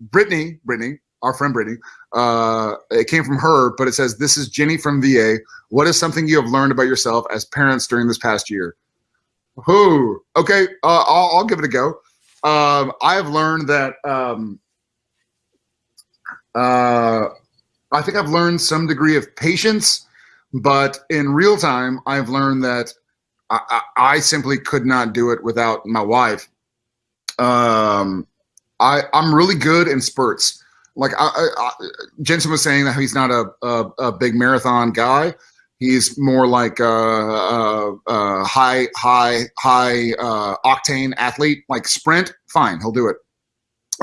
Brittany, Brittany, our friend Brittany, uh, it came from her, but it says, This is Jenny from VA. What is something you have learned about yourself as parents during this past year? Who? Okay, uh, I'll, I'll, give it a go. Um, I have learned that um, uh, I think I've learned some degree of patience, but in real time, I've learned that I, I, I simply could not do it without my wife. Um, I, I'm really good in spurts. Like I, I, Jensen was saying that he's not a, a, a big marathon guy. He's more like a, a, a high, high, high uh, octane athlete. Like sprint, fine, he'll do it.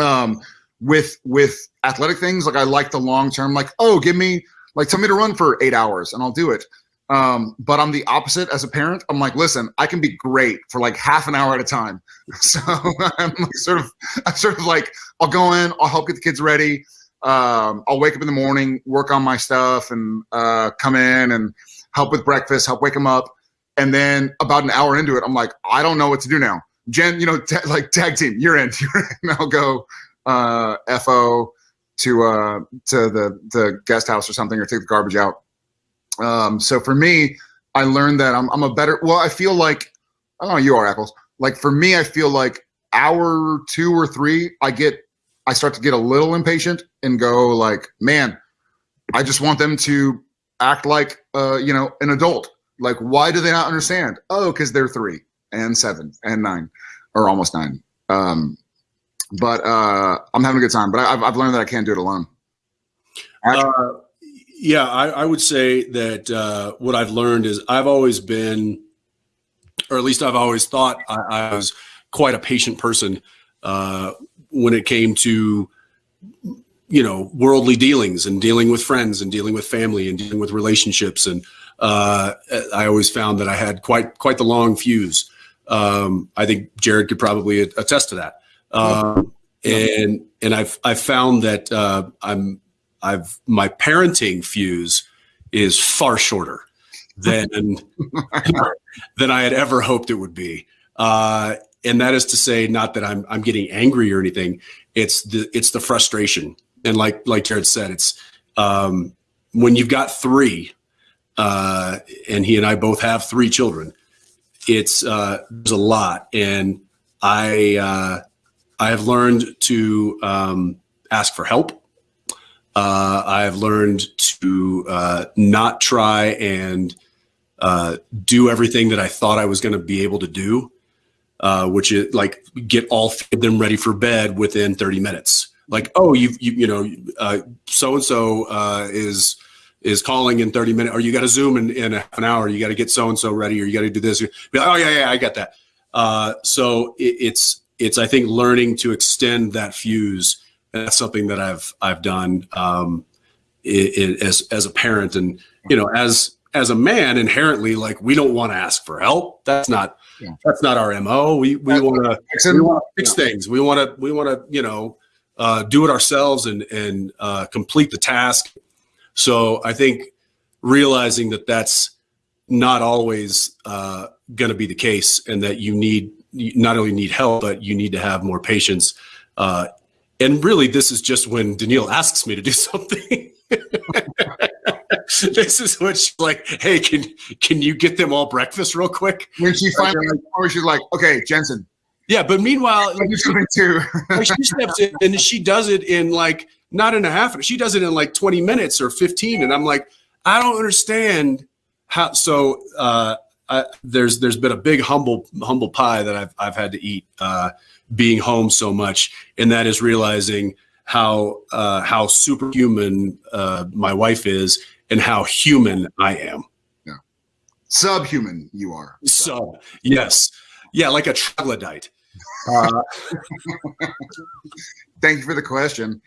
Um, with with athletic things, like I like the long term. Like, oh, give me like tell me to run for eight hours, and I'll do it. Um, but I'm the opposite as a parent. I'm like, listen, I can be great for like half an hour at a time. So I'm sort of, I'm sort of like, I'll go in, I'll help get the kids ready. Um, I'll wake up in the morning, work on my stuff, and uh, come in and help with breakfast, help wake them up. And then about an hour into it, I'm like, I don't know what to do now. Jen, you know, like tag team, you're in. You're in. I'll go uh, FO to uh, to the the guest house or something, or take the garbage out. Um, so for me, I learned that I'm I'm a better. Well, I feel like I don't know. You are apples. Like for me, I feel like hour two or three, I get I start to get a little impatient and go like, man, I just want them to act like uh, you know an adult. Like, why do they not understand? Oh, because they're three and seven and nine, or almost nine. Um, but uh, I'm having a good time. But I've, I've learned that I can't do it alone. Uh, yeah, I, I, would say that uh, what I've learned is I've always been, or at least I've always thought I, I was quite a patient person uh, when it came to you know worldly dealings and dealing with friends and dealing with family and dealing with relationships and uh, I always found that I had quite quite the long fuse. Um, I think Jared could probably attest to that. Um, and and I've I've found that uh, I'm I've my parenting fuse is far shorter than than I had ever hoped it would be. Uh, and that is to say, not that I'm I'm getting angry or anything. It's the it's the frustration. And like like Jared said, it's um, when you've got three, uh, and he and I both have three children. It's uh, there's a lot, and I uh, I have learned to um, ask for help. Uh, I have learned to uh, not try and uh, do everything that I thought I was going to be able to do, uh, which is like get all of them ready for bed within 30 minutes. Like, oh, you you, you know, so and so is is calling in 30 minutes, or you got to zoom in, in an hour. You got to get so and so ready, or you got to do this. Like, oh yeah, yeah, I got that. Uh, so it, it's it's I think learning to extend that fuse. That's something that I've I've done um, it, it, as as a parent, and you know, as as a man, inherently, like we don't want to ask for help. That's not yeah. that's not our mo. We we want to fix yeah. things. We want to we want to you know uh, do it ourselves and and uh, complete the task. So I think realizing that that's not always uh, going to be the case, and that you need you not only need help, but you need to have more patience. Uh, and really, this is just when Danielle asks me to do something. this is what she's like, hey, can can you get them all breakfast real quick? When she finally, or she's like, okay, Jensen. Yeah, but meanwhile, too. she steps in and she does it in like not in a half. She does it in like 20 minutes or 15, and I'm like, I don't understand how. So uh, I, there's there's been a big humble humble pie that I've I've had to eat uh, being home so much, and that is realizing how uh, how superhuman uh, my wife is and how human I am. Yeah, subhuman you are. Sub, yes, yeah, like a troglodyte. Uh, Thank you for the question.